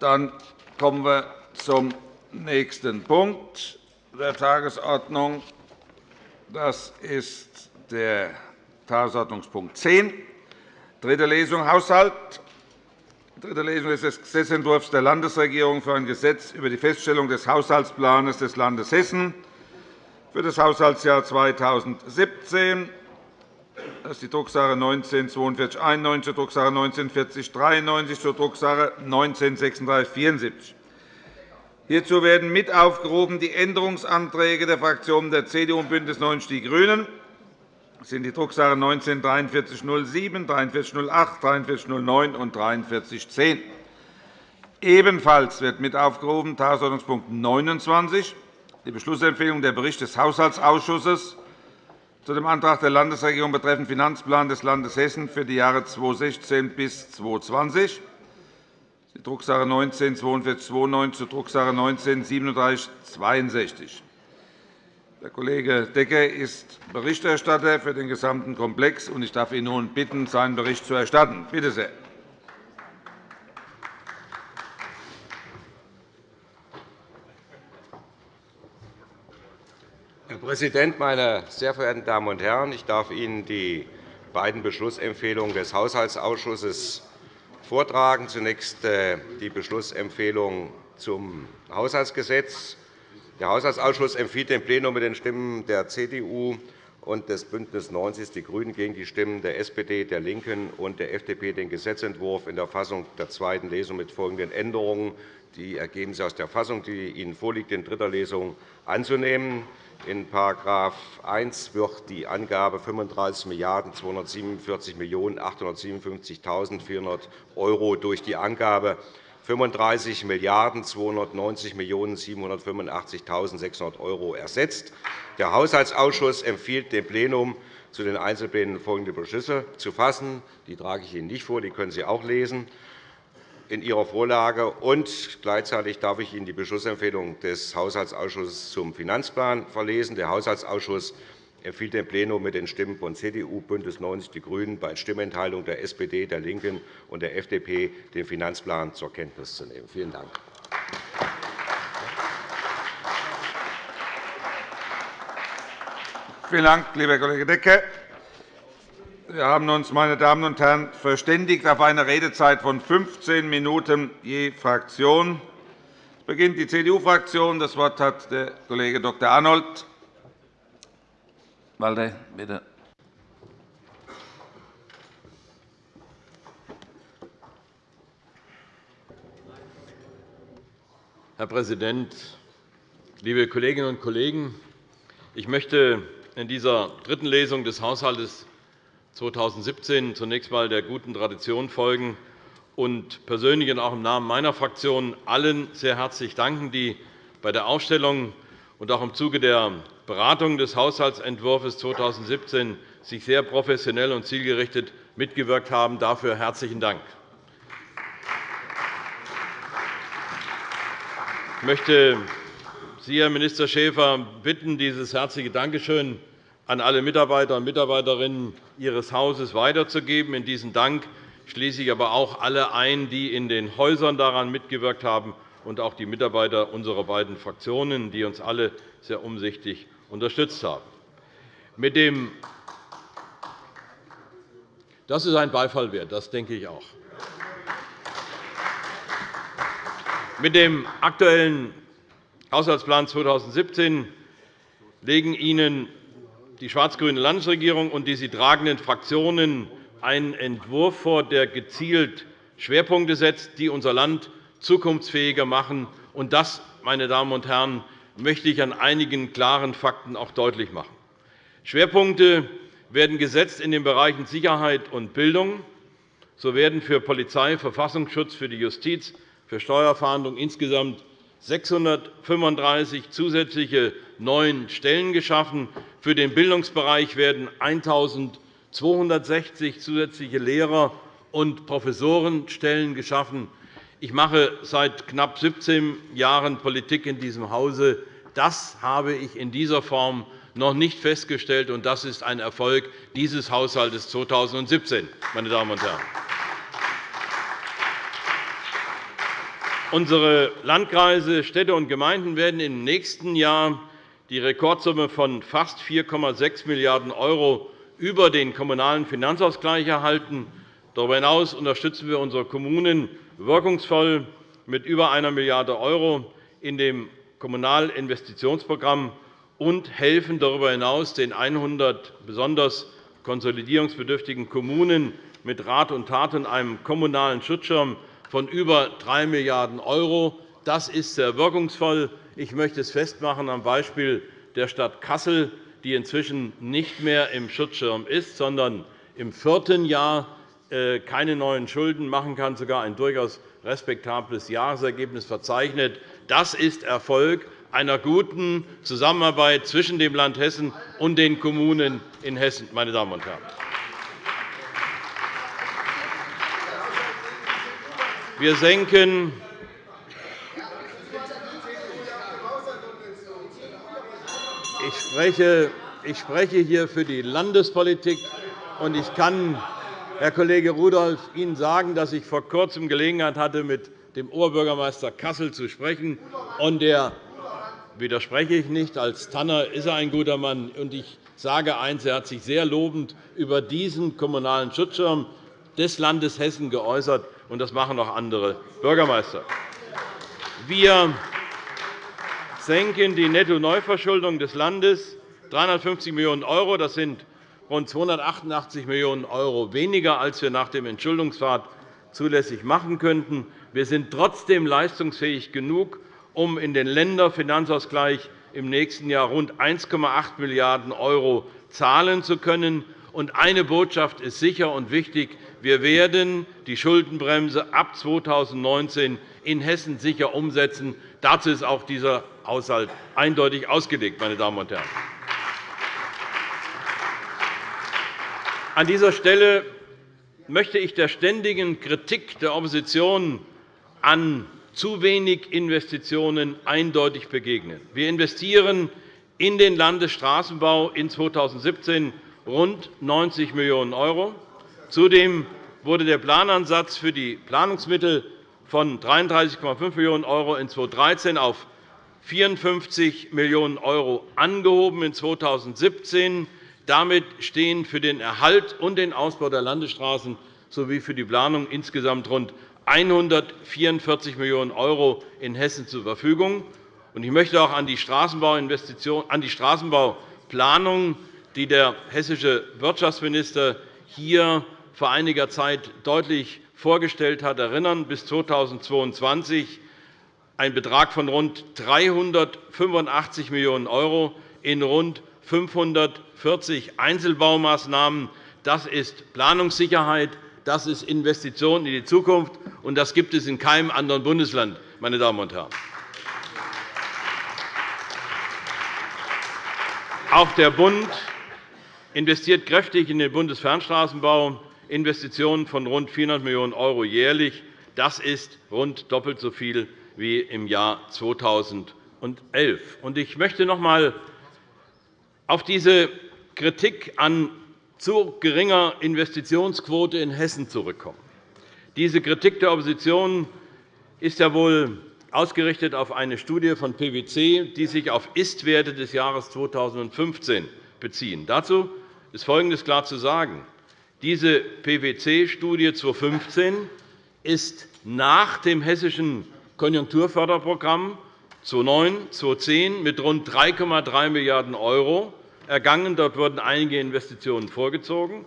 Dann kommen wir zum nächsten Punkt der Tagesordnung. Das ist der Tagesordnungspunkt 10, dritte Lesung Haushalt. Dritte Lesung des Gesetzentwurfs der Landesregierung für ein Gesetz über die Feststellung des Haushaltsplans des Landes Hessen für das Haushaltsjahr 2017. Das ist die Drucksache 19-4291 zur Drucksache 19-4093 zur Drucksache 19-3674. Hierzu werden mit aufgerufen die Änderungsanträge der Fraktionen der CDU und BÜNDNIS 90 die GRÜNEN. Das sind die Drucksache 19-4307, 4308, 4309 und 4310. Ebenfalls wird mit aufgerufen Tagesordnungspunkt 29, die Beschlussempfehlung der Bericht des Haushaltsausschusses zu dem Antrag der Landesregierung betreffend Finanzplan des Landes Hessen für die Jahre 2016 bis 2020, die Drucksache 19 4292 zur Drucksache 19 3762. Der Kollege Decker ist Berichterstatter für den gesamten Komplex, und ich darf ihn nun bitten, seinen Bericht zu erstatten. Bitte sehr. Herr Präsident, meine sehr verehrten Damen und Herren! Ich darf Ihnen die beiden Beschlussempfehlungen des Haushaltsausschusses vortragen. Zunächst äh, die Beschlussempfehlung zum Haushaltsgesetz. Der Haushaltsausschuss empfiehlt dem Plenum mit den Stimmen der CDU und des BÜNDNIS 90 die GRÜNEN gegen die Stimmen der SPD, der LINKEN und der FDP den Gesetzentwurf in der Fassung der zweiten Lesung mit folgenden Änderungen, die ergeben sich aus der Fassung, die Ihnen vorliegt, in dritter Lesung anzunehmen. In § 1 wird die Angabe 35.247.857.400 € durch die Angabe 35.290.785.600 € ersetzt. Der Haushaltsausschuss empfiehlt dem Plenum, zu den Einzelplänen folgende Beschlüsse zu fassen. Die trage ich Ihnen nicht vor, die können Sie auch lesen in Ihrer Vorlage. Und gleichzeitig darf ich Ihnen die Beschlussempfehlung des Haushaltsausschusses zum Finanzplan verlesen. Der Haushaltsausschuss empfiehlt dem Plenum mit den Stimmen von CDU, BÜNDNIS 90 die GRÜNEN bei Stimmenthaltung der SPD, der LINKEN und der FDP den Finanzplan zur Kenntnis zu nehmen. Vielen Dank. Vielen Dank, lieber Kollege Decker. Wir haben uns, meine Damen und Herren, verständigt auf eine Redezeit von 15 Minuten je Fraktion. Es beginnt die CDU-Fraktion. Das Wort hat der Kollege Dr. Arnold. Walde, bitte. Herr Präsident, liebe Kolleginnen und Kollegen! Ich möchte in dieser dritten Lesung des Haushalts 2017 zunächst einmal der guten Tradition folgen und persönlich und auch im Namen meiner Fraktion allen sehr herzlich danken, die bei der Aufstellung und auch im Zuge der Beratung des Haushaltsentwurfs 2017 sich sehr professionell und zielgerichtet mitgewirkt haben. Dafür herzlichen Dank. Ich möchte Sie, Herr Minister Schäfer, bitten, dieses herzliche Dankeschön an alle Mitarbeiter und Mitarbeiterinnen Ihres Hauses weiterzugeben. In diesen Dank schließe ich aber auch alle ein, die in den Häusern daran mitgewirkt haben, und auch die Mitarbeiter unserer beiden Fraktionen, die uns alle sehr umsichtig unterstützt haben. Das ist ein Beifall wert, das denke ich auch. Mit dem aktuellen Haushaltsplan 2017 legen Ihnen die schwarz-grüne Landesregierung und die sie tragenden Fraktionen einen Entwurf vor, der gezielt Schwerpunkte setzt, die unser Land zukunftsfähiger machen. Und das, meine Damen und Herren, möchte ich an einigen klaren Fakten auch deutlich machen. Schwerpunkte werden gesetzt in den Bereichen Sicherheit und Bildung. So werden für Polizei, Verfassungsschutz, für die Justiz, für Steuerfahndung insgesamt 635 zusätzliche neuen Stellen geschaffen. Für den Bildungsbereich werden 1.260 zusätzliche Lehrer- und Professorenstellen geschaffen. Ich mache seit knapp 17 Jahren Politik in diesem Hause. Das habe ich in dieser Form noch nicht festgestellt, und das ist ein Erfolg dieses Haushalts 2017. Meine Damen und Herren. Unsere Landkreise, Städte und Gemeinden werden im nächsten Jahr die Rekordsumme von fast 4,6 Milliarden € über den Kommunalen Finanzausgleich erhalten. Darüber hinaus unterstützen wir unsere Kommunen wirkungsvoll mit über 1 Milliarde € in dem Kommunalinvestitionsprogramm und helfen darüber hinaus den 100 besonders konsolidierungsbedürftigen Kommunen mit Rat und Tat und einem kommunalen Schutzschirm von über 3 Milliarden €. Das ist sehr wirkungsvoll. Ich möchte es festmachen am Beispiel der Stadt Kassel, die inzwischen nicht mehr im Schutzschirm ist, sondern im vierten Jahr äh, keine neuen Schulden machen kann, sogar ein durchaus respektables Jahresergebnis verzeichnet. Das ist Erfolg einer guten Zusammenarbeit zwischen dem Land Hessen und den Kommunen in Hessen. Meine Damen und Herren. Wir senken ich spreche, ich spreche hier für die Landespolitik, und ich kann, Herr Kollege Rudolph, Ihnen sagen, dass ich vor Kurzem Gelegenheit hatte, mit dem Oberbürgermeister Kassel zu sprechen. Und der widerspreche ich nicht. Als Tanner ist er ein guter Mann. Und ich sage eines, er hat sich sehr lobend über diesen kommunalen Schutzschirm des Landes Hessen geäußert und das machen auch andere Bürgermeister. Wir senken die Netto-Neuverschuldung des Landes 350 Millionen €. Das sind rund 288 Millionen € weniger, als wir nach dem Entschuldungspfad zulässig machen könnten. Wir sind trotzdem leistungsfähig genug, um in den Länderfinanzausgleich im nächsten Jahr rund 1,8 Milliarden € zahlen zu können. Eine Botschaft ist sicher und wichtig. Wir werden die Schuldenbremse ab 2019 in Hessen sicher umsetzen. Dazu ist auch dieser Haushalt eindeutig ausgelegt. Meine Damen und Herren. An dieser Stelle möchte ich der ständigen Kritik der Opposition an zu wenig Investitionen eindeutig begegnen. Wir investieren in den Landesstraßenbau in 2017 rund 90 Millionen €. Zudem wurde der Planansatz für die Planungsmittel von 33,5 Millionen € in 2013 auf 54 Millionen € angehoben in 2017. Damit stehen für den Erhalt und den Ausbau der Landesstraßen sowie für die Planung insgesamt rund 144 Millionen € in Hessen zur Verfügung. Ich möchte auch an die Straßenbauplanung, die der hessische Wirtschaftsminister hier vor einiger Zeit deutlich vorgestellt hat, erinnern. Bis 2022 ein Betrag von rund 385 Millionen € in rund 540 Einzelbaumaßnahmen. Das ist Planungssicherheit, das ist Investition in die Zukunft, und das gibt es in keinem anderen Bundesland. Meine Damen und Herren. Auch der Bund investiert kräftig in den Bundesfernstraßenbau. Investitionen von rund 400 Millionen € jährlich. Das ist rund doppelt so viel wie im Jahr 2011. Ich möchte noch einmal auf diese Kritik an zu geringer Investitionsquote in Hessen zurückkommen. Diese Kritik der Opposition ist ja wohl ausgerichtet auf eine Studie von PwC, die sich auf Ist-Werte des Jahres 2015 beziehen. Dazu ist Folgendes klar zu sagen. Diese PwC-Studie 2015 ist nach dem hessischen Konjunkturförderprogramm 2009 2010 mit rund 3,3 Milliarden € ergangen. Dort wurden einige Investitionen vorgezogen.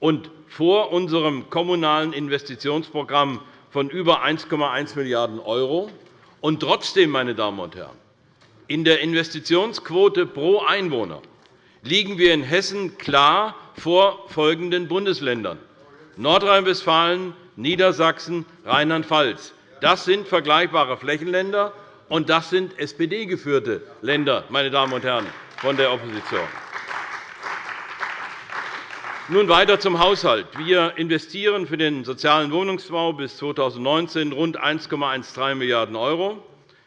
Und vor unserem kommunalen Investitionsprogramm von über 1,1 Milliarden €. Und trotzdem, meine Damen und Herren, in der Investitionsquote pro Einwohner liegen wir in Hessen klar vor folgenden Bundesländern Nordrhein-Westfalen, Niedersachsen, Rheinland-Pfalz. Das sind vergleichbare Flächenländer, und das sind SPD-geführte Länder, meine Damen und Herren von der Opposition. Nun weiter zum Haushalt. Wir investieren für den sozialen Wohnungsbau bis 2019 rund 1,13 Milliarden €.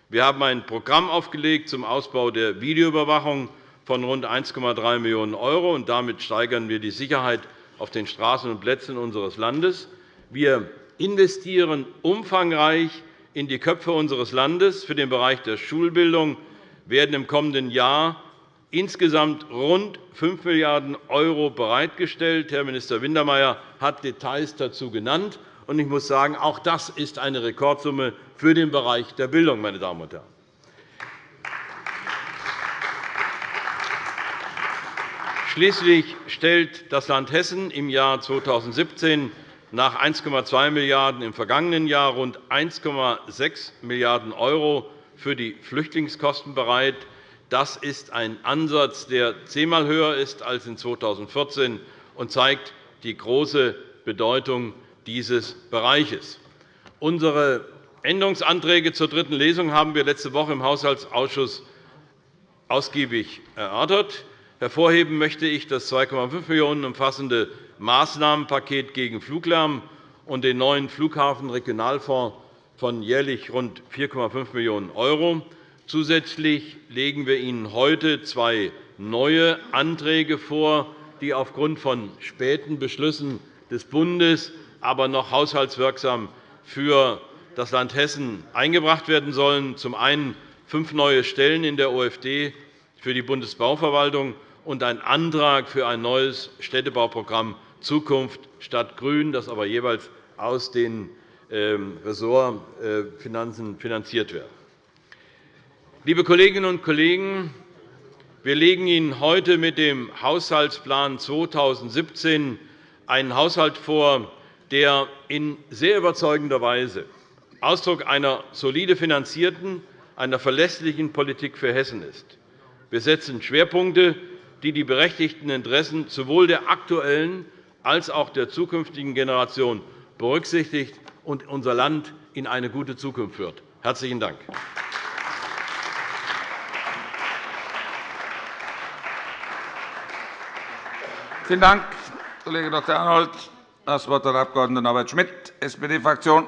Wir haben ein Programm aufgelegt zum Ausbau der Videoüberwachung von rund 1,3 Millionen €. Damit steigern wir die Sicherheit auf den Straßen und Plätzen unseres Landes. Wir investieren umfangreich in die Köpfe unseres Landes. Für den Bereich der Schulbildung werden im kommenden Jahr insgesamt rund 5 Milliarden € bereitgestellt. Herr Minister Wintermeyer hat Details dazu genannt. Ich muss sagen, auch das ist eine Rekordsumme für den Bereich der Bildung. Meine Damen und Herren. Schließlich stellt das Land Hessen im Jahr 2017 nach 1,2 Milliarden € im vergangenen Jahr rund 1,6 Milliarden € für die Flüchtlingskosten bereit. Das ist ein Ansatz, der zehnmal höher ist als in 2014 und zeigt die große Bedeutung dieses Bereiches. Unsere Änderungsanträge zur dritten Lesung haben wir letzte Woche im Haushaltsausschuss ausgiebig erörtert. Hervorheben möchte ich das 2,5 Millionen € umfassende Maßnahmenpaket gegen Fluglärm und den neuen Flughafenregionalfonds von jährlich rund 4,5 Millionen €. Zusätzlich legen wir Ihnen heute zwei neue Anträge vor, die aufgrund von späten Beschlüssen des Bundes aber noch haushaltswirksam für das Land Hessen eingebracht werden sollen. Zum einen fünf neue Stellen in der OFD für die Bundesbauverwaltung und ein Antrag für ein neues Städtebauprogramm Zukunft statt Grün, das aber jeweils aus den ähm, Ressortfinanzen finanziert wird. Liebe Kolleginnen und Kollegen, wir legen Ihnen heute mit dem Haushaltsplan 2017 einen Haushalt vor, der in sehr überzeugender Weise Ausdruck einer solide finanzierten, einer verlässlichen Politik für Hessen ist. Wir setzen Schwerpunkte, die die berechtigten Interessen sowohl der aktuellen als auch der zukünftigen Generation berücksichtigt und unser Land in eine gute Zukunft führt. – Herzlichen Dank. Vielen Dank, Kollege Dr. Arnold. Das Wort hat der Abg. Norbert Schmitt, SPD-Fraktion.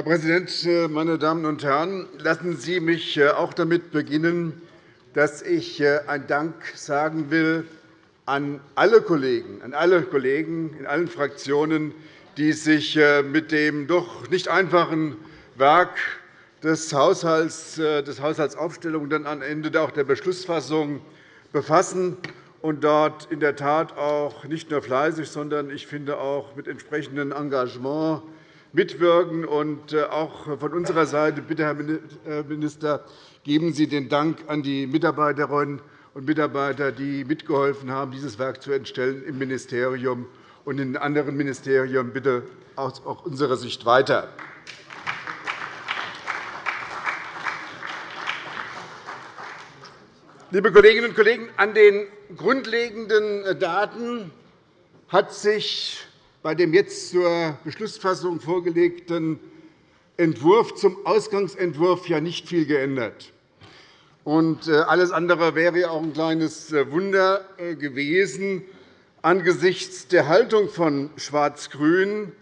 Herr Präsident, meine Damen und Herren! Lassen Sie mich äh, auch damit beginnen, dass ich äh, einen Dank sagen will an alle Kollegen, an alle Kollegen in allen Fraktionen, die sich äh, mit dem doch nicht einfachen Werk des Haushalts, des Haushaltsaufstellung dann am Ende auch der Beschlussfassung befassen und dort in der Tat auch nicht nur fleißig, sondern ich finde auch mit entsprechendem Engagement mitwirken. Und auch von unserer Seite, bitte, Herr Minister, geben Sie den Dank an die Mitarbeiterinnen und Mitarbeiter, die mitgeholfen haben, dieses Werk zu entstellen im Ministerium und in anderen Ministerien, bitte aus unserer Sicht weiter. Liebe Kolleginnen und Kollegen, an den grundlegenden Daten hat sich bei dem jetzt zur Beschlussfassung vorgelegten Entwurf zum Ausgangsentwurf ja nicht viel geändert. Und äh, alles andere wäre auch ein kleines äh, Wunder äh, gewesen angesichts der Haltung von Schwarz-Grün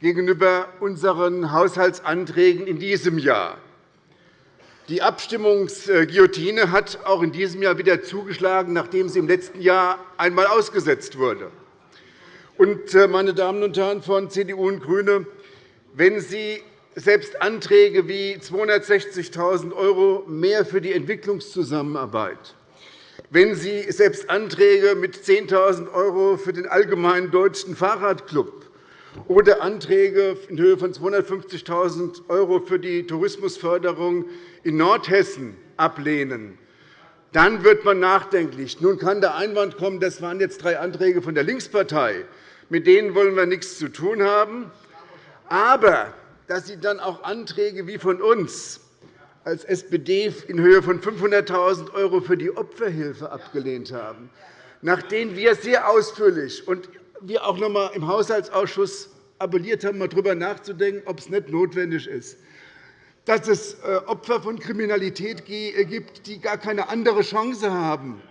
gegenüber unseren Haushaltsanträgen in diesem Jahr. Die Abstimmungsguillotine hat auch in diesem Jahr wieder zugeschlagen, nachdem sie im letzten Jahr einmal ausgesetzt wurde. Meine Damen und Herren von CDU und GRÜNE, wenn Sie selbst Anträge wie 260.000 € mehr für die Entwicklungszusammenarbeit, wenn Sie selbst Anträge mit 10.000 € für den Allgemeinen Deutschen Fahrradclub oder Anträge in Höhe von 250.000 € für die Tourismusförderung in Nordhessen ablehnen, dann wird man nachdenklich. Nun kann der Einwand kommen, das waren jetzt drei Anträge von der Linkspartei. Mit denen wollen wir nichts zu tun haben. Aber dass Sie dann auch Anträge wie von uns als SPD in Höhe von 500.000 € für die Opferhilfe abgelehnt haben, nach denen wir sehr ausführlich und wir auch noch einmal im Haushaltsausschuss appelliert haben, darüber nachzudenken, ob es nicht notwendig ist, dass es äh, Opfer von Kriminalität gibt, die gar keine andere Chance haben,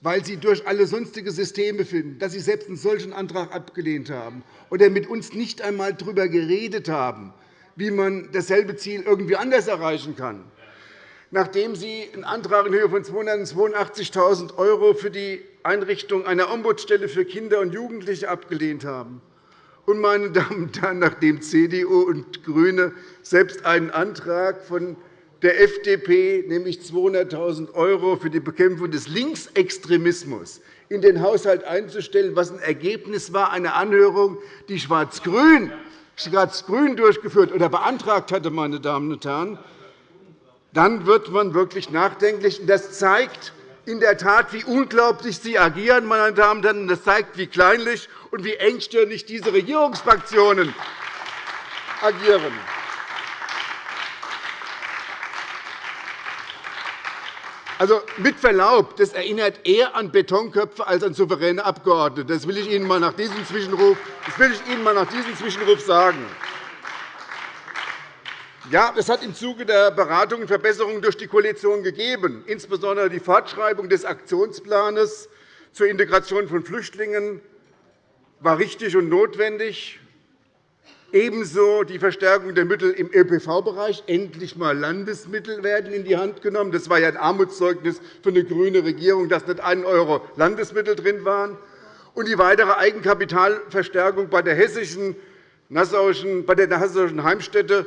weil sie durch alle sonstigen Systeme finden, dass sie selbst einen solchen Antrag abgelehnt haben oder mit uns nicht einmal darüber geredet haben, wie man dasselbe Ziel irgendwie anders erreichen kann, nachdem Sie einen Antrag in Höhe von 282.000 € für die Einrichtung einer Ombudsstelle für Kinder und Jugendliche abgelehnt haben. Und, meine Damen und Herren, nachdem CDU und GRÜNE selbst einen Antrag von der FDP, nämlich 200.000 € für die Bekämpfung des Linksextremismus in den Haushalt einzustellen, was ein Ergebnis war einer Anhörung, die Schwarz-Grün durchgeführt oder beantragt hatte, meine Damen und Herren, dann wird man wirklich nachdenklich. Das zeigt in der Tat, wie unglaublich Sie agieren, meine Damen und Herren. Das zeigt, wie kleinlich und wie engstirnig diese Regierungsfraktionen agieren. Also, mit Verlaub, das erinnert eher an Betonköpfe als an souveräne Abgeordnete. Das will ich Ihnen einmal nach diesem Zwischenruf, das will ich Ihnen mal nach diesem Zwischenruf sagen. Ja, es hat im Zuge der Beratungen Verbesserungen durch die Koalition gegeben, insbesondere die Fortschreibung des Aktionsplans zur Integration von Flüchtlingen war richtig und notwendig. Ebenso die Verstärkung der Mittel im ÖPV-Bereich. Endlich einmal Landesmittel werden in die Hand genommen. Das war ja ein Armutszeugnis für eine grüne Regierung, dass nicht 1 € Landesmittel drin waren. Und die weitere Eigenkapitalverstärkung bei der hessischen bei der Hassauischen Heimstätte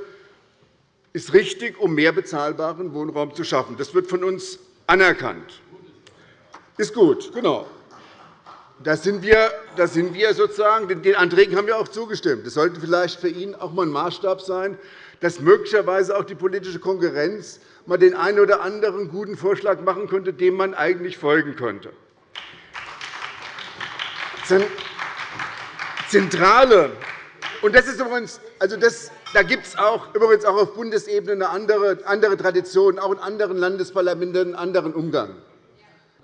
ist richtig, um mehr bezahlbaren Wohnraum zu schaffen. Das wird von uns anerkannt. Ist gut, genau. Da sind wir, da sind wir sozusagen, den Anträgen haben wir auch zugestimmt. Das sollte vielleicht für ihn auch einmal ein Maßstab sein, dass möglicherweise auch die politische Konkurrenz mal den einen oder anderen guten Vorschlag machen könnte, dem man eigentlich folgen könnte. Zentrale und das ist übrigens, also das, da gibt es auch, übrigens auch auf Bundesebene eine andere, andere Tradition, auch in anderen Landesparlamenten einen anderen Umgang.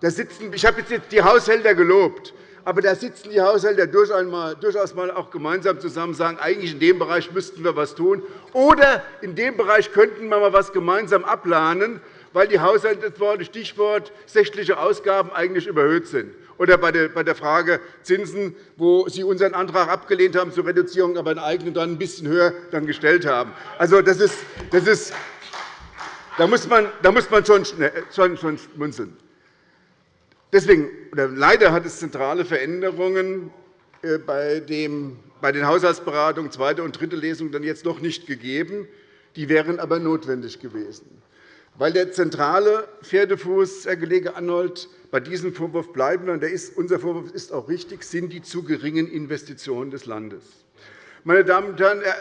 Da sitzen, ich habe jetzt die Haushälter gelobt. Aber da sitzen die Haushälter durchaus mal auch gemeinsam zusammen und sagen, eigentlich in dem Bereich müssten wir etwas tun. Oder in dem Bereich könnten wir mal etwas gemeinsam abplanen, weil die Haushaltsworte Stichwort sächliche Ausgaben eigentlich überhöht sind. Oder bei der Frage Zinsen, wo Sie unseren Antrag abgelehnt haben zur Reduzierung, aber einen eigenen dann ein bisschen höher dann gestellt haben. Also, das ist, das ist, da muss man, da muss man schon, schon, schon schmunzeln. Deswegen, leider hat es zentrale Veränderungen äh, bei, den Haushaltsberatungen zweite und dritte Lesung dann jetzt noch nicht gegeben. Die wären aber notwendig gewesen. Weil der zentrale Pferdefuß, Herr Kollege Arnold, bei diesem Vorwurf bleiben, und unser Vorwurf ist auch richtig, sind die zu geringen Investitionen des Landes. Meine Damen und Herren, Herr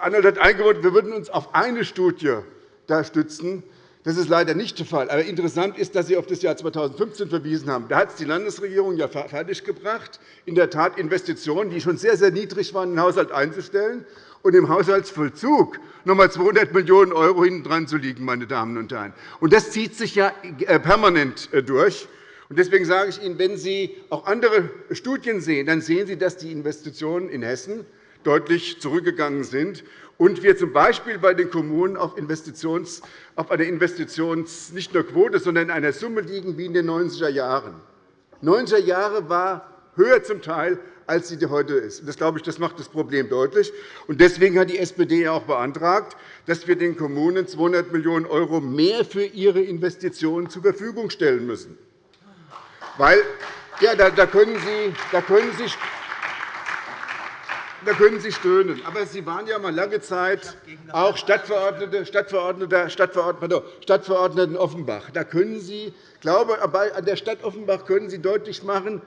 Arnold hat eingeräumt, wir würden uns auf eine Studie da stützen. Das ist leider nicht der Fall. Aber interessant ist, dass Sie auf das Jahr 2015 verwiesen haben. Da hat es die Landesregierung ja fertiggebracht, in der Tat Investitionen, die schon sehr, sehr niedrig waren, in den Haushalt einzustellen und im Haushaltsvollzug noch einmal 200 Millionen € hinten dran zu liegen. Meine Damen und Herren. Und das zieht sich ja äh, permanent äh, durch. Deswegen sage ich Ihnen, wenn Sie auch andere Studien sehen, dann sehen Sie, dass die Investitionen in Hessen deutlich zurückgegangen sind und wir z. B. bei den Kommunen auf, Investitions, auf einer Investitions nicht nur Quote, sondern in einer Summe liegen wie in den 90er Jahren. 90er Jahre war höher zum Teil, als sie heute ist. Das, glaube ich, das macht das Problem deutlich. Deswegen hat die SPD auch beantragt, dass wir den Kommunen 200 Millionen € mehr für ihre Investitionen zur Verfügung stellen müssen. Weil, ja, da, können Sie, da können Sie da können Sie stöhnen. Aber Sie waren ja mal lange Zeit auch Stadtverordnete, Stadtverordneter, Stadtverordneter, Stadtverordneten Offenbach. Da können Sie, glaube, an der Stadt Offenbach können Sie deutlich machen,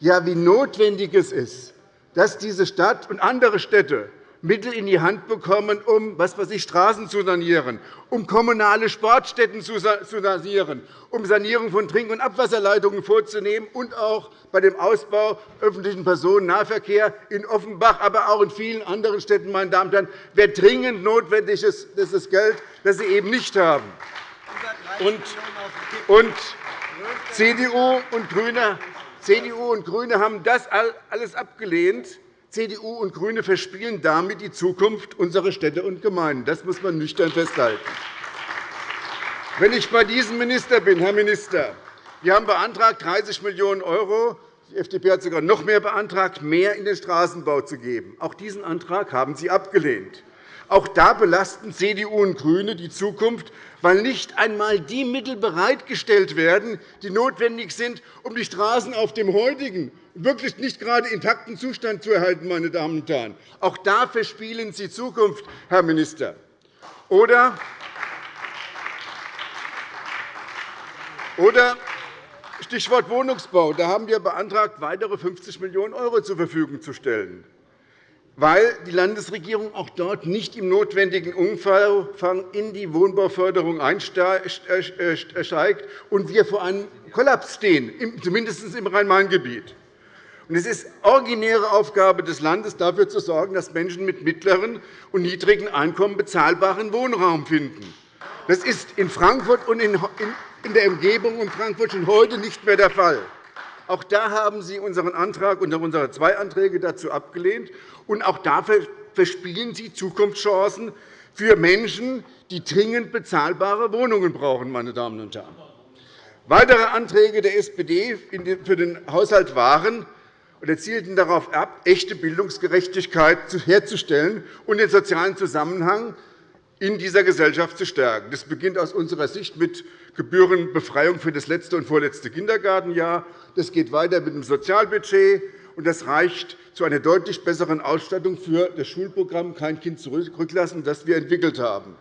ja, wie notwendig es ist, dass diese Stadt und andere Städte Mittel in die Hand bekommen, um was weiß ich, Straßen zu sanieren, um kommunale Sportstätten zu sanieren, um Sanierung von Trink- und Abwasserleitungen vorzunehmen und auch bei dem Ausbau öffentlichen Personennahverkehrs in Offenbach, aber auch in vielen anderen Städten. Meine Damen und Herren, wer dringend notwendig das ist das Geld, das Sie eben nicht haben. Und CDU und GRÜNE CDU und GRÜNE haben das alles abgelehnt. CDU und GRÜNE verspielen damit die Zukunft unserer Städte und Gemeinden. Das muss man nüchtern festhalten. Wenn ich bei diesem Minister bin, Herr Minister, wir haben beantragt, 30 Millionen €. Die FDP hat sogar noch mehr beantragt, mehr in den Straßenbau zu geben. Auch diesen Antrag haben Sie abgelehnt. Auch da belasten CDU und GRÜNE die Zukunft, weil nicht einmal die Mittel bereitgestellt werden, die notwendig sind, um die Straßen auf dem heutigen, wirklich nicht gerade intakten Zustand zu erhalten. Meine Damen und Herren. Auch da verspielen Sie Zukunft, Herr Minister. Oder oder Stichwort Wohnungsbau. Da haben wir beantragt, weitere 50 Millionen € zur Verfügung zu stellen, weil die Landesregierung auch dort nicht im notwendigen Umfang in die Wohnbauförderung einsteigt und wir vor einem Kollaps stehen, zumindest im Rhein-Main-Gebiet. Es ist originäre Aufgabe des Landes, dafür zu sorgen, dass Menschen mit mittleren und niedrigen Einkommen bezahlbaren Wohnraum finden. Das ist in Frankfurt und in der Umgebung um Frankfurt schon heute nicht mehr der Fall. Auch da haben Sie unseren Antrag und unsere zwei Anträge dazu abgelehnt. Und auch dafür verspielen Sie Zukunftschancen für Menschen, die dringend bezahlbare Wohnungen brauchen. Meine Damen und Herren. Weitere Anträge der SPD für den Haushalt waren und zielten darauf ab, echte Bildungsgerechtigkeit herzustellen und den sozialen Zusammenhang in dieser Gesellschaft zu stärken. Das beginnt aus unserer Sicht mit Gebührenbefreiung für das letzte und vorletzte Kindergartenjahr. Das geht weiter mit dem Sozialbudget, und das reicht zu einer deutlich besseren Ausstattung für das Schulprogramm Kein Kind zurücklassen, das wir entwickelt haben.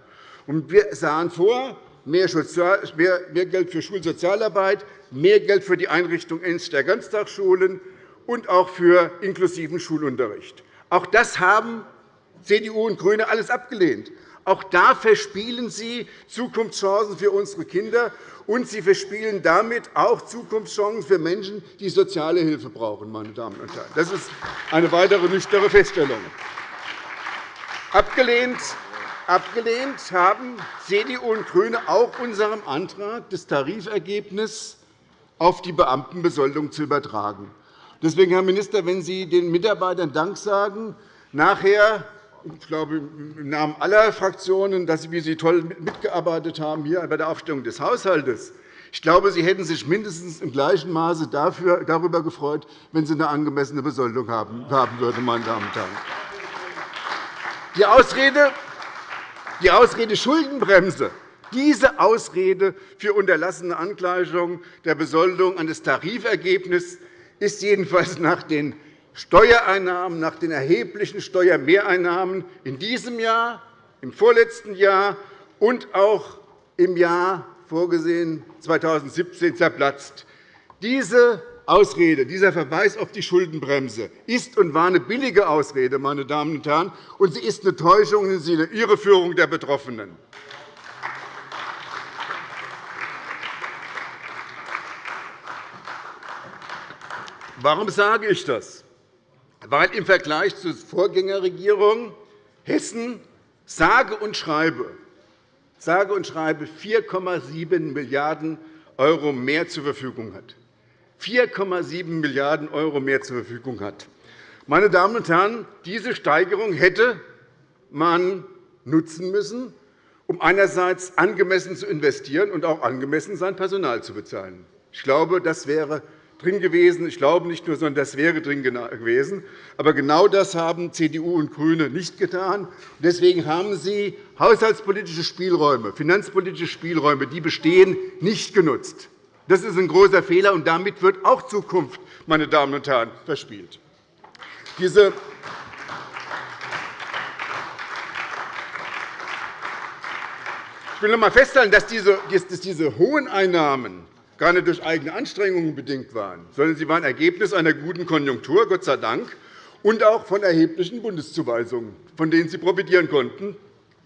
Wir sahen vor, mehr Geld für Schulsozialarbeit, mehr Geld für die Einrichtung der Ganztagsschulen und auch für inklusiven Schulunterricht. Auch das haben CDU und GRÜNE alles abgelehnt. Auch da verspielen Sie Zukunftschancen für unsere Kinder, und Sie verspielen damit auch Zukunftschancen für Menschen, die soziale Hilfe brauchen. Meine Damen und Herren. Das ist eine weitere nüchterne Feststellung. Abgelehnt Abgelehnt haben CDU und GRÜNE auch unserem Antrag, das Tarifergebnis auf die Beamtenbesoldung zu übertragen. Deswegen, Herr Minister, wenn Sie den Mitarbeitern Dank sagen, nachher ich glaube, im Namen aller Fraktionen, dass Sie, wie Sie toll mitgearbeitet haben hier bei der Aufstellung des Haushalts. Ich glaube, Sie hätten sich mindestens im gleichen Maße darüber gefreut, wenn Sie eine angemessene Besoldung haben würden. Meine Damen und Herren. Die Ausrede, die Ausrede Schuldenbremse diese Ausrede für unterlassene Angleichung der Besoldung an das Tarifergebnis ist jedenfalls nach den Steuereinnahmen, nach den erheblichen Steuermehreinnahmen in diesem Jahr, im vorletzten Jahr und auch im Jahr vorgesehen 2017 zerplatzt. Diese Ausrede, dieser Verweis auf die Schuldenbremse ist und war eine billige Ausrede, meine Damen und Herren, und sie ist eine Täuschung und eine Irreführung der Betroffenen. Warum sage ich das? Weil im Vergleich zur Vorgängerregierung Hessen sage und schreibe sage und schreibe 4,7 Milliarden € mehr zur Verfügung hat. 4,7 Milliarden € mehr zur Verfügung hat. Meine Damen und Herren, diese Steigerung hätte man nutzen müssen, um einerseits angemessen zu investieren und auch angemessen sein Personal zu bezahlen. Ich glaube, das wäre drin gewesen. Ich glaube nicht nur, sondern das wäre drin gewesen. Aber genau das haben CDU und GRÜNE nicht getan. Deswegen haben Sie haushaltspolitische Spielräume, finanzpolitische Spielräume, die bestehen, nicht genutzt. Das ist ein großer Fehler, und damit wird auch Zukunft, meine Damen und Herren, verspielt. Diese ich will noch einmal festhalten, dass diese hohen Einnahmen gar nicht durch eigene Anstrengungen bedingt waren, sondern sie waren Ergebnis einer guten Konjunktur, Gott sei Dank, und auch von erheblichen Bundeszuweisungen, von denen Sie profitieren konnten.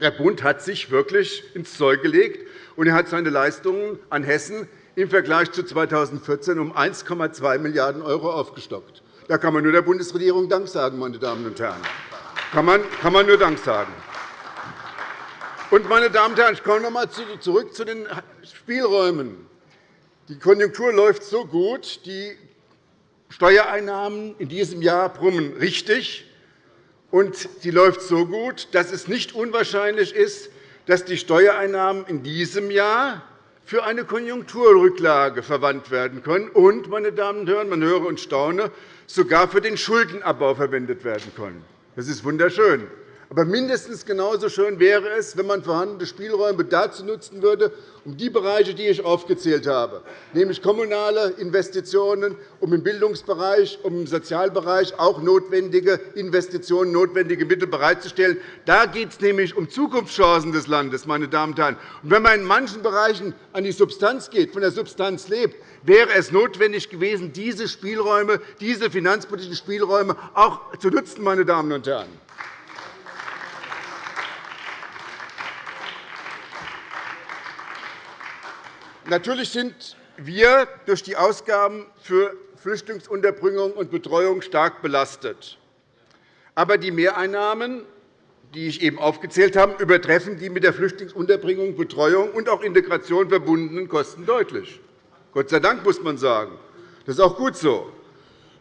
Der Bund hat sich wirklich ins Zeug gelegt, und er hat seine Leistungen an Hessen im Vergleich zu 2014 um 1,2 Milliarden € aufgestockt. Da kann man nur der Bundesregierung Dank sagen, meine Damen und Herren. Kann man, kann man nur Dank sagen. Und, meine Damen und Herren, ich komme noch einmal zurück zu den Spielräumen. Die Konjunktur läuft so gut, die Steuereinnahmen in diesem Jahr brummen richtig, und sie läuft so gut, dass es nicht unwahrscheinlich ist, dass die Steuereinnahmen in diesem Jahr für eine Konjunkturrücklage verwandt werden können und, meine Damen und Herren, man höre und staune, sogar für den Schuldenabbau verwendet werden können. Das ist wunderschön. Aber mindestens genauso schön wäre es, wenn man vorhandene Spielräume dazu nutzen würde, um die Bereiche, die ich aufgezählt habe, nämlich kommunale Investitionen, um im Bildungsbereich, um im Sozialbereich auch notwendige Investitionen, notwendige Mittel bereitzustellen. Da geht es nämlich um Zukunftschancen des Landes. Meine Damen und Herren. Und wenn man in manchen Bereichen an die Substanz geht, von der Substanz lebt, wäre es notwendig gewesen, diese Spielräume, diese finanzpolitischen Spielräume auch zu nutzen. Meine Damen und Herren. Natürlich sind wir durch die Ausgaben für Flüchtlingsunterbringung und Betreuung stark belastet. Aber die Mehreinnahmen, die ich eben aufgezählt habe, übertreffen die mit der Flüchtlingsunterbringung, Betreuung und auch Integration verbundenen Kosten deutlich. Gott sei Dank, muss man sagen. Das ist auch gut so.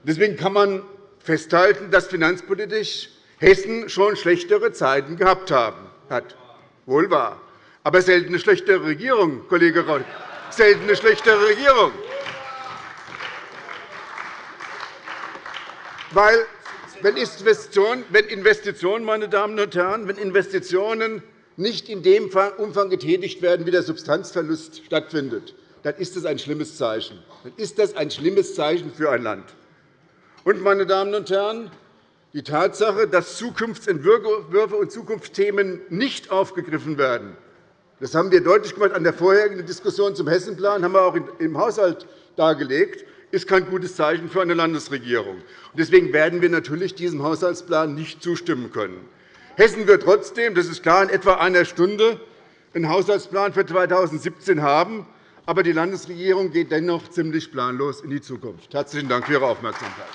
Deswegen kann man festhalten, dass finanzpolitisch Hessen schon schlechtere Zeiten gehabt hat. Wohl wahr. Aber selten eine schlechtere Regierung, Kollege Rock selten eine schlechtere Regierung. Weil, wenn Investitionen, meine Damen und Herren, wenn Investitionen nicht in dem Umfang getätigt werden, wie der Substanzverlust stattfindet, dann ist das ein schlimmes Zeichen. Dann ist das ein schlimmes Zeichen für ein Land. Und, meine Damen und Herren, die Tatsache, dass Zukunftsentwürfe und Zukunftsthemen nicht aufgegriffen werden, das haben wir deutlich gemacht an der vorherigen Diskussion zum Hessenplan, haben wir auch im Haushalt dargelegt, ist kein gutes Zeichen für eine Landesregierung. Deswegen werden wir natürlich diesem Haushaltsplan nicht zustimmen können. Hessen wird trotzdem, das ist klar, in etwa einer Stunde einen Haushaltsplan für 2017 haben. Aber die Landesregierung geht dennoch ziemlich planlos in die Zukunft. Herzlichen Dank für Ihre Aufmerksamkeit.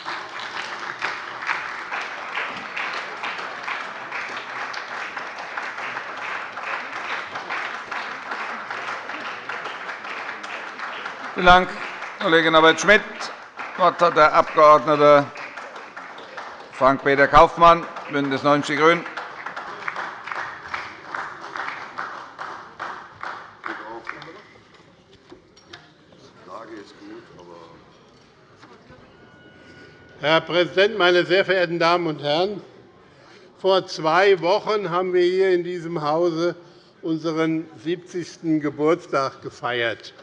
Vielen Dank, Kollegin Arbeit-Schmidt. Das Wort hat der Abg. Frank-Peter Kaufmann, BÜNDNIS 90 die GRÜNEN. Herr Präsident, meine sehr verehrten Damen und Herren! Vor zwei Wochen haben wir hier in diesem Hause unseren 70. Geburtstag gefeiert.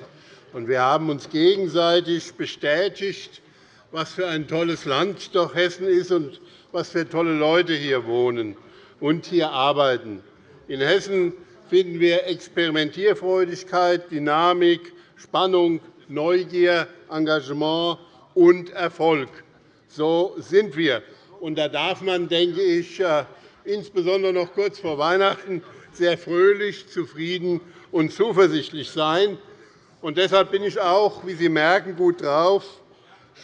Wir haben uns gegenseitig bestätigt, was für ein tolles Land doch Hessen ist und was für tolle Leute hier wohnen und hier arbeiten. In Hessen finden wir Experimentierfreudigkeit, Dynamik, Spannung, Neugier, Engagement und Erfolg. So sind wir. Und da darf man, denke ich, äh, insbesondere noch kurz vor Weihnachten sehr fröhlich, zufrieden und zuversichtlich sein. Und deshalb bin ich auch, wie Sie merken, gut drauf.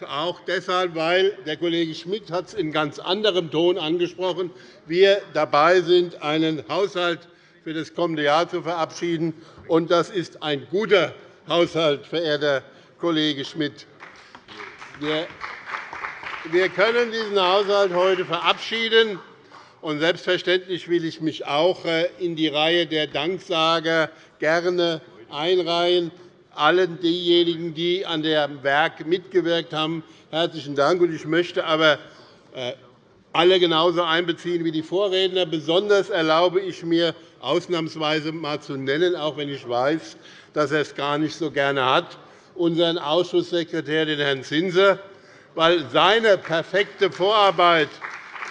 Auch deshalb, weil der Kollege Schmidt hat es in ganz anderem Ton angesprochen, wir dabei sind, einen Haushalt für das kommende Jahr zu verabschieden. Und das ist ein guter Haushalt, verehrter Kollege Schmidt. Wir können diesen Haushalt heute verabschieden. Und selbstverständlich will ich mich auch äh, in die Reihe der Danksager gerne einreihen allen diejenigen, die an dem Werk mitgewirkt haben, herzlichen Dank. Ich möchte aber äh, alle genauso einbeziehen wie die Vorredner. Besonders erlaube ich mir, ausnahmsweise einmal zu nennen, auch wenn ich weiß, dass er es gar nicht so gerne hat, unseren Ausschusssekretär, den Herrn Zinser, weil seine perfekte Vorarbeit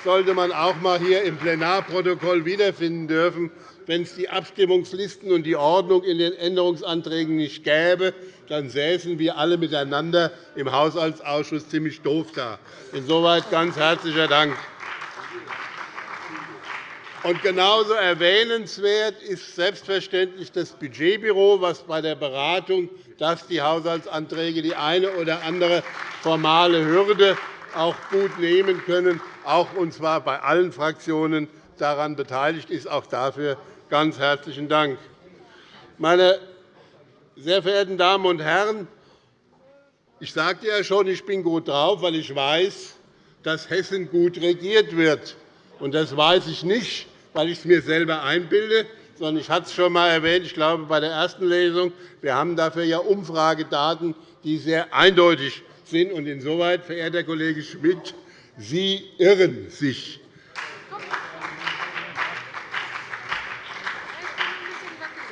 sollte man auch einmal hier im Plenarprotokoll wiederfinden dürfen wenn es die Abstimmungslisten und die Ordnung in den Änderungsanträgen nicht gäbe, dann säßen wir alle miteinander im Haushaltsausschuss ziemlich doof da. Insoweit ganz herzlichen Dank. Und genauso erwähnenswert ist selbstverständlich das Budgetbüro, das bei der Beratung, dass die Haushaltsanträge die eine oder andere formale Hürde auch gut nehmen können, auch und zwar bei allen Fraktionen daran beteiligt ist. Auch dafür Ganz herzlichen Dank. Meine sehr verehrten Damen und Herren, ich sagte ja schon, ich bin gut drauf, weil ich weiß, dass Hessen gut regiert wird. Und das weiß ich nicht, weil ich es mir selber einbilde, sondern ich hatte es schon einmal erwähnt, ich glaube, bei der ersten Lesung. Wir haben dafür ja Umfragedaten, die sehr eindeutig sind. Und insoweit, verehrter Kollege Schmidt, Sie irren sich.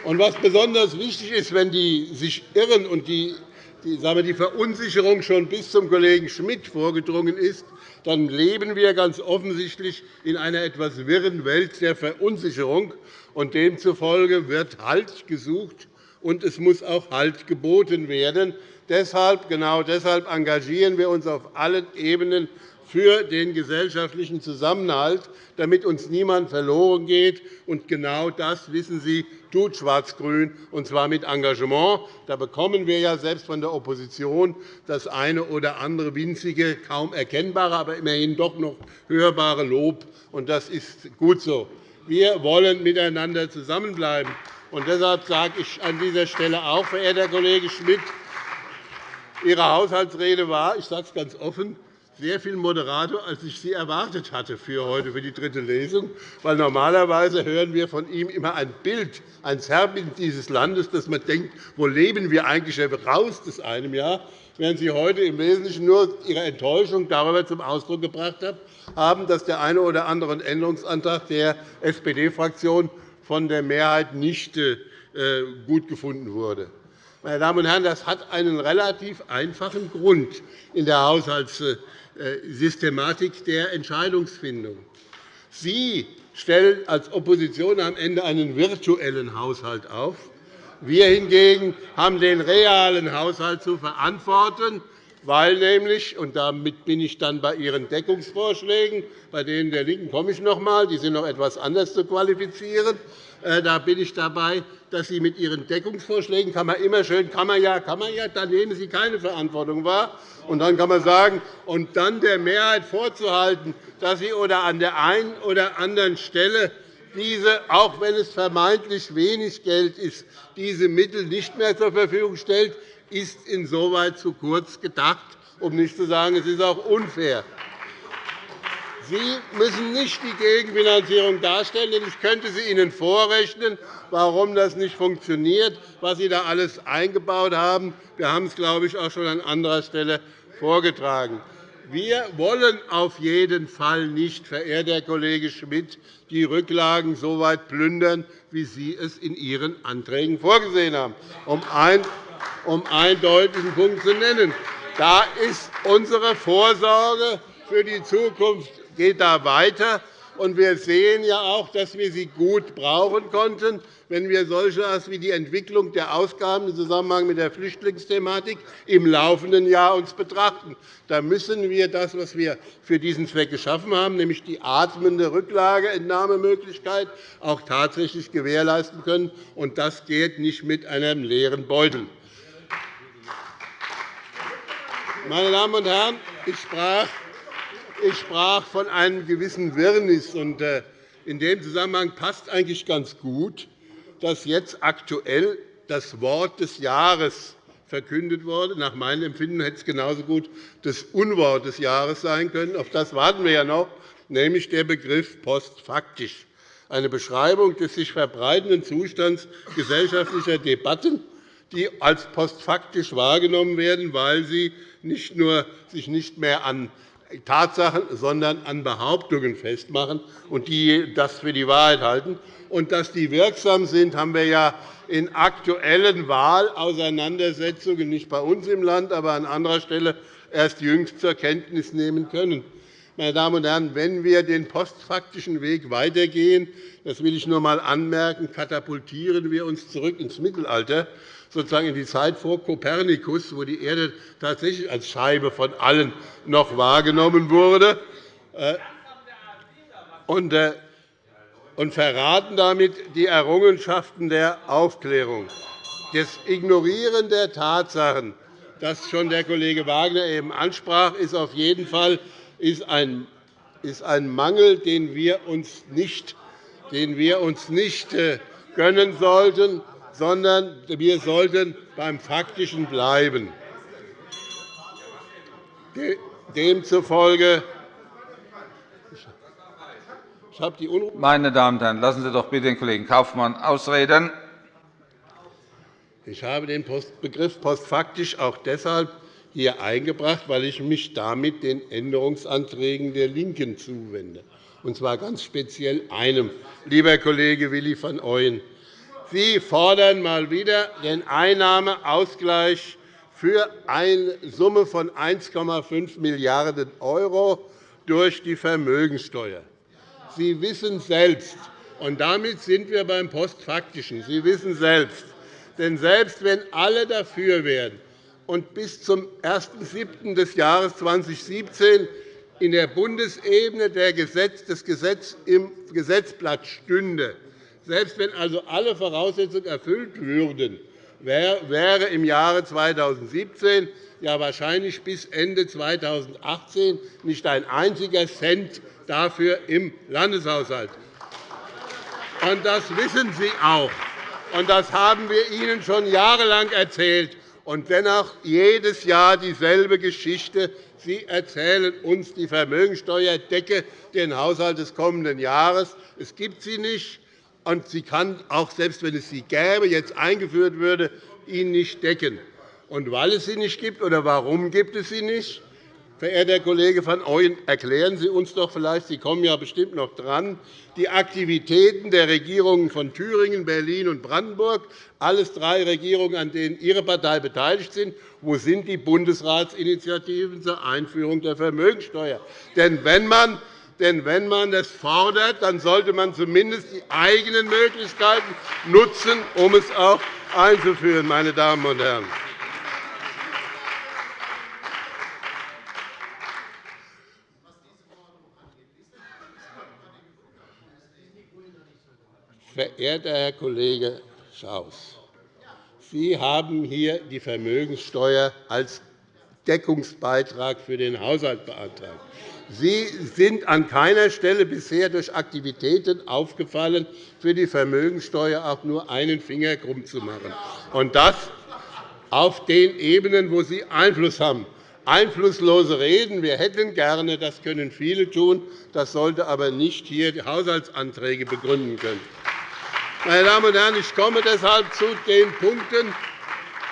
Und was besonders wichtig ist, wenn die sich irren und die, die, wir, die Verunsicherung schon bis zum Kollegen Schmidt vorgedrungen ist, dann leben wir ganz offensichtlich in einer etwas wirren Welt der Verunsicherung. Und demzufolge wird Halt gesucht, und es muss auch Halt geboten werden. Deshalb, genau deshalb engagieren wir uns auf allen Ebenen für den gesellschaftlichen Zusammenhalt, damit uns niemand verloren geht. Und genau das, wissen Sie, tut Schwarz-Grün, und zwar mit Engagement. Da bekommen wir ja selbst von der Opposition das eine oder andere winzige, kaum erkennbare, aber immerhin doch noch hörbare Lob. Und das ist gut so. Wir wollen miteinander zusammenbleiben. Und deshalb sage ich an dieser Stelle auch, verehrter Kollege Schmidt, Ihre Haushaltsrede war, ich sage es ganz offen, sehr viel moderater, als ich sie erwartet hatte für heute, für die dritte Lesung. Weil normalerweise hören wir von ihm immer ein Bild, ein Zerrbild dieses Landes, dass man denkt, wo leben wir eigentlich raus aus einem Jahr, während Sie heute im Wesentlichen nur Ihre Enttäuschung darüber zum Ausdruck gebracht haben, dass der eine oder andere Änderungsantrag der SPD-Fraktion von der Mehrheit nicht äh, gut gefunden wurde. Meine Damen und Herren, das hat einen relativ einfachen Grund in der Haushaltssystematik der Entscheidungsfindung. Sie stellen als Opposition am Ende einen virtuellen Haushalt auf. Wir hingegen haben den realen Haushalt zu verantworten, weil nämlich, und damit bin ich dann bei Ihren Deckungsvorschlägen, bei denen der LINKEN komme ich noch einmal, die sind noch etwas anders zu qualifizieren, äh, da bin ich dabei, dass Sie mit Ihren Deckungsvorschlägen kann man immer schön kann man ja, kann man ja, dann nehmen Sie keine Verantwortung wahr. Und dann kann man sagen, und dann der Mehrheit vorzuhalten, dass sie oder an der einen oder anderen Stelle diese, auch wenn es vermeintlich wenig Geld ist, diese Mittel nicht mehr zur Verfügung stellt, ist insoweit zu kurz gedacht, um nicht zu sagen, es ist auch unfair. Sie müssen nicht die Gegenfinanzierung darstellen, denn ich könnte sie Ihnen vorrechnen, warum das nicht funktioniert, was Sie da alles eingebaut haben. Wir haben es, glaube ich, auch schon an anderer Stelle vorgetragen. Wir wollen auf jeden Fall nicht, verehrter Herr Kollege Schmidt, die Rücklagen so weit plündern, wie Sie es in Ihren Anträgen vorgesehen haben, um einen deutlichen Punkt zu nennen. Da ist unsere Vorsorge für die Zukunft geht da weiter. Und wir sehen ja auch, dass wir sie gut brauchen konnten, wenn wir solche wie die Entwicklung der Ausgaben im Zusammenhang mit der Flüchtlingsthematik im laufenden Jahr uns betrachten. Da müssen wir das, was wir für diesen Zweck geschaffen haben, nämlich die atmende Rücklageentnahmemöglichkeit, auch tatsächlich gewährleisten können. Und das geht nicht mit einem leeren Beutel. Meine Damen und Herren, ich sprach ich sprach von einem gewissen Wirrnis. Äh, in dem Zusammenhang passt eigentlich ganz gut, dass jetzt aktuell das Wort des Jahres verkündet wurde. Nach meinem Empfinden hätte es genauso gut das Unwort des Jahres sein können. Auf das warten wir ja noch, nämlich der Begriff postfaktisch, eine Beschreibung des sich verbreitenden Zustands gesellschaftlicher Debatten, die als postfaktisch wahrgenommen werden, weil sie nicht nur sich nicht mehr an Tatsachen, sondern an Behauptungen festmachen und die das für die Wahrheit halten. Und dass die wirksam sind, haben wir ja in aktuellen Wahlauseinandersetzungen, nicht bei uns im Land, aber an anderer Stelle erst jüngst zur Kenntnis nehmen können. Meine Damen und Herren, wenn wir den postfaktischen Weg weitergehen, das will ich nur einmal anmerken, katapultieren wir uns zurück ins Mittelalter sozusagen in die Zeit vor Kopernikus, wo die Erde tatsächlich als Scheibe von allen noch wahrgenommen wurde, äh, äh, und verraten damit die Errungenschaften der Aufklärung. Das Ignorieren der Tatsachen, das schon der Kollege Wagner eben ansprach, ist auf jeden Fall ein Mangel, den wir uns nicht, äh, gönnen sollten sondern wir sollten beim Faktischen bleiben. Demzufolge Meine Damen und Herren, lassen Sie doch bitte den Kollegen Kaufmann ausreden. Ich habe den Begriff postfaktisch auch deshalb hier eingebracht, weil ich mich damit den Änderungsanträgen der LINKEN zuwende, und zwar ganz speziell einem, lieber Kollege Willi van Ooyen. Sie fordern mal wieder den Einnahmeausgleich für eine Summe von 1,5 Milliarden € durch die Vermögenssteuer. Sie wissen selbst, und damit sind wir beim Postfaktischen, Sie wissen selbst, denn selbst wenn alle dafür wären und bis zum 1.7. des Jahres 2017 in der Bundesebene das Gesetz im Gesetzblatt stünde, selbst wenn also alle Voraussetzungen erfüllt würden, wäre im Jahre 2017 ja wahrscheinlich bis Ende 2018 nicht ein einziger Cent dafür im Landeshaushalt. Und das wissen Sie auch. Und das haben wir Ihnen schon jahrelang erzählt. Und dennoch jedes Jahr dieselbe Geschichte. Sie erzählen uns, die Vermögensteuer decke den Haushalt des kommenden Jahres. Es gibt sie nicht, und sie kann auch, selbst wenn es sie gäbe, jetzt eingeführt würde, ihn nicht decken. Und weil es sie nicht gibt, oder warum gibt es sie nicht? Verehrter Kollege van Ooyen, erklären Sie uns doch vielleicht, Sie kommen ja bestimmt noch dran, die Aktivitäten der Regierungen von Thüringen, Berlin und Brandenburg, alles drei Regierungen, an denen Ihre Partei beteiligt sind. Wo sind die Bundesratsinitiativen zur Einführung der Vermögensteuer? Denn wenn man denn wenn man das fordert, dann sollte man zumindest die eigenen Möglichkeiten nutzen, um es auch einzuführen. Meine Damen und Herren. Verehrter Herr Kollege Schaus, Sie haben hier die Vermögenssteuer als Deckungsbeitrag für den Haushalt beantragt. Sie sind an keiner Stelle bisher durch Aktivitäten aufgefallen, für die Vermögenssteuer auch nur einen Finger krumm zu machen. Und das auf den Ebenen, wo Sie Einfluss haben. Einflusslose Reden, wir hätten gerne, das können viele tun, das sollte aber nicht hier die Haushaltsanträge begründen können. Meine Damen und Herren, ich komme deshalb zu den Punkten,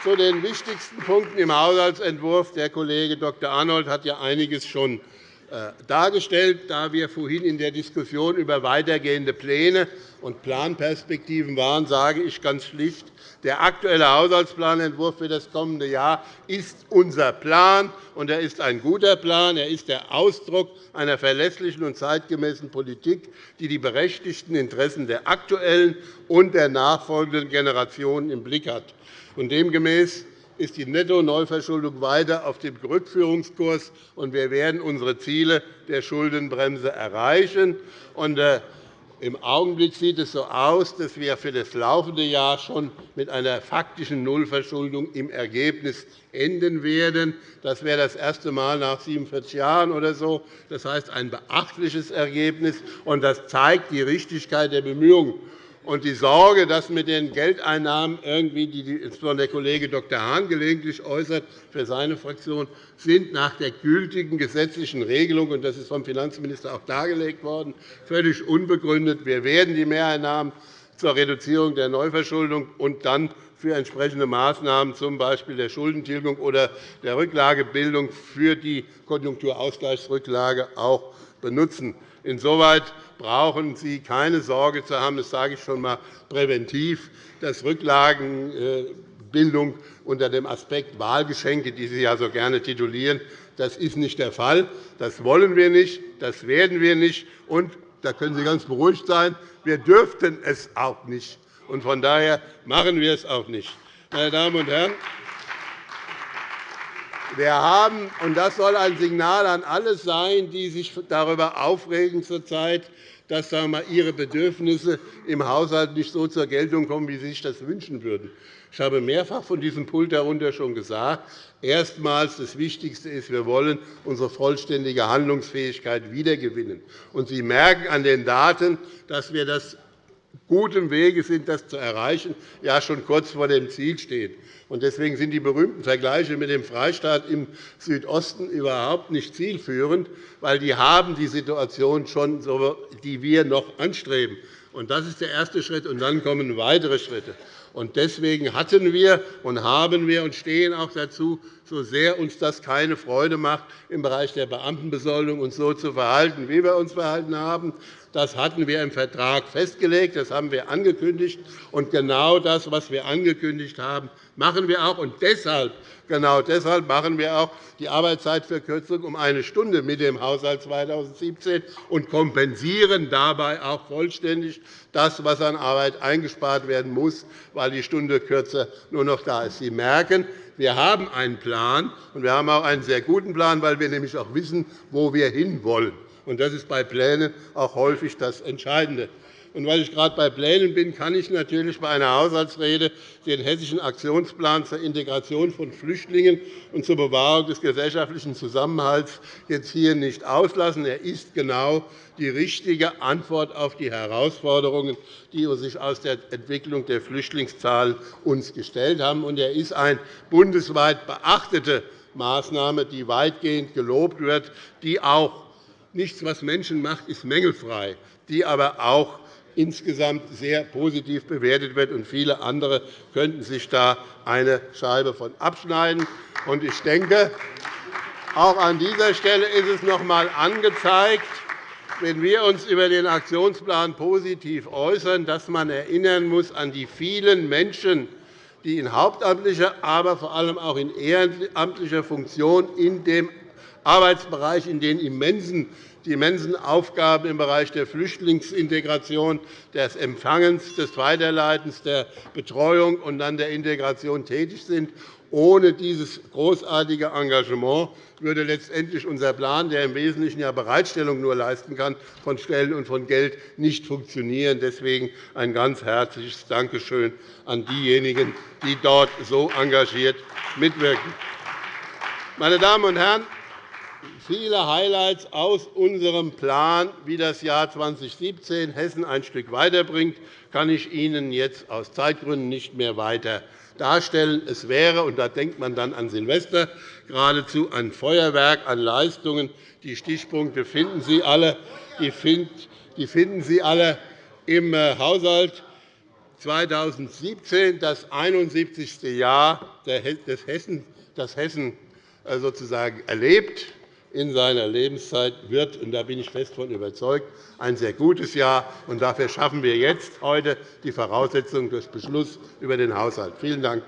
zu den wichtigsten Punkten im Haushaltsentwurf. Der Kollege Dr. Arnold hat ja einiges schon dargestellt. Da wir vorhin in der Diskussion über weitergehende Pläne und Planperspektiven waren, sage ich ganz schlicht, der aktuelle Haushaltsplanentwurf für das kommende Jahr ist unser Plan, und er ist ein guter Plan. Er ist der Ausdruck einer verlässlichen und zeitgemäßen Politik, die die berechtigten Interessen der aktuellen und der nachfolgenden Generationen im Blick hat. Demgemäß ist die Netto-Neuverschuldung weiter auf dem Rückführungskurs, und wir werden unsere Ziele der Schuldenbremse erreichen. Äh, Im Augenblick sieht es so aus, dass wir für das laufende Jahr schon mit einer faktischen Nullverschuldung im Ergebnis enden werden. Das wäre das erste Mal nach 47 Jahren oder so. Das heißt, ein beachtliches Ergebnis, und das zeigt die Richtigkeit der Bemühungen. Und die Sorge, dass mit den Geldeinnahmen, irgendwie, die insbesondere der Kollege Dr. Hahn gelegentlich äußert für seine Fraktion, sind nach der gültigen gesetzlichen Regelung, und das ist vom Finanzminister auch dargelegt worden, völlig unbegründet. Wir werden die Mehreinnahmen zur Reduzierung der Neuverschuldung und dann für entsprechende Maßnahmen, z. B. der Schuldentilgung oder der Rücklagebildung für die Konjunkturausgleichsrücklage, auch benutzen. Insoweit brauchen Sie keine Sorge zu haben, das sage ich schon einmal präventiv, dass Rücklagenbildung unter dem Aspekt Wahlgeschenke, die Sie ja so gerne titulieren, das ist nicht der Fall. Das wollen wir nicht, das werden wir nicht. Und da können Sie ganz beruhigt sein, wir dürften es auch nicht. Und von daher machen wir es auch nicht. Meine Damen und Herren, wir haben, und das soll ein Signal an alle sein, die sich darüber aufregen zurzeit, dass sagen wir, ihre Bedürfnisse im Haushalt nicht so zur Geltung kommen, wie sie sich das wünschen würden. Ich habe mehrfach von diesem Pult herunter schon gesagt, erstmals das Wichtigste ist, wir wollen unsere vollständige Handlungsfähigkeit wiedergewinnen. Und Sie merken an den Daten, dass wir das gutem Wege sind, das zu erreichen, ja schon kurz vor dem Ziel stehen. Deswegen sind die berühmten Vergleiche mit dem Freistaat im Südosten überhaupt nicht zielführend, weil die haben die Situation schon, die wir noch anstreben. Das ist der erste Schritt, und dann kommen weitere Schritte. Deswegen hatten wir und haben wir und stehen auch dazu, so sehr uns das keine Freude macht, im Bereich der Beamtenbesoldung uns so zu verhalten, wie wir uns verhalten haben. Das hatten wir im Vertrag festgelegt, das haben wir angekündigt. Und genau das, was wir angekündigt haben, machen wir auch. Und deshalb, genau deshalb machen wir auch die Arbeitszeitverkürzung um eine Stunde mit dem Haushalt 2017 und kompensieren dabei auch vollständig das, was an Arbeit eingespart werden muss, weil die Stunde kürzer nur noch da ist. Sie merken, wir haben einen Plan, und wir haben auch einen sehr guten Plan, weil wir nämlich auch wissen, wo wir hinwollen. Das ist bei Plänen auch häufig das Entscheidende. Und weil ich gerade bei Plänen bin, kann ich natürlich bei einer Haushaltsrede den Hessischen Aktionsplan zur Integration von Flüchtlingen und zur Bewahrung des gesellschaftlichen Zusammenhalts jetzt hier nicht auslassen. Er ist genau die richtige Antwort auf die Herausforderungen, die sich aus der Entwicklung der Flüchtlingszahlen uns gestellt haben. Und er ist eine bundesweit beachtete Maßnahme, die weitgehend gelobt wird, die auch nichts, was Menschen macht, ist mängelfrei, die aber auch insgesamt sehr positiv bewertet wird. und Viele andere könnten sich da eine Scheibe von abschneiden. Ich denke, auch an dieser Stelle ist es noch einmal angezeigt, wenn wir uns über den Aktionsplan positiv äußern, dass man erinnern muss an die vielen Menschen, die in hauptamtlicher, aber vor allem auch in ehrenamtlicher Funktion in dem Arbeitsbereich, in den immensen die immensen Aufgaben im Bereich der Flüchtlingsintegration, des Empfangens, des Weiterleitens, der Betreuung und dann der Integration tätig sind. Ohne dieses großartige Engagement würde letztendlich unser Plan, der im Wesentlichen ja Bereitstellung nur leisten kann von Stellen und von Geld, nicht funktionieren. Deswegen ein ganz herzliches Dankeschön an diejenigen, die dort so engagiert mitwirken. Meine Damen und Herren, viele Highlights aus unserem Plan, wie das Jahr 2017 Hessen ein Stück weiterbringt, kann ich Ihnen jetzt aus Zeitgründen nicht mehr weiter darstellen. Es wäre, und da denkt man dann an Silvester, geradezu ein Feuerwerk an Leistungen. Die Stichpunkte finden Sie alle, die finden Sie alle im äh, Haushalt 2017, das 71. Jahr, das Hessen äh, sozusagen erlebt in seiner Lebenszeit wird, und da bin ich fest davon überzeugt, ein sehr gutes Jahr. Und dafür schaffen wir jetzt heute die Voraussetzungen durch Beschluss über den Haushalt. Vielen Dank.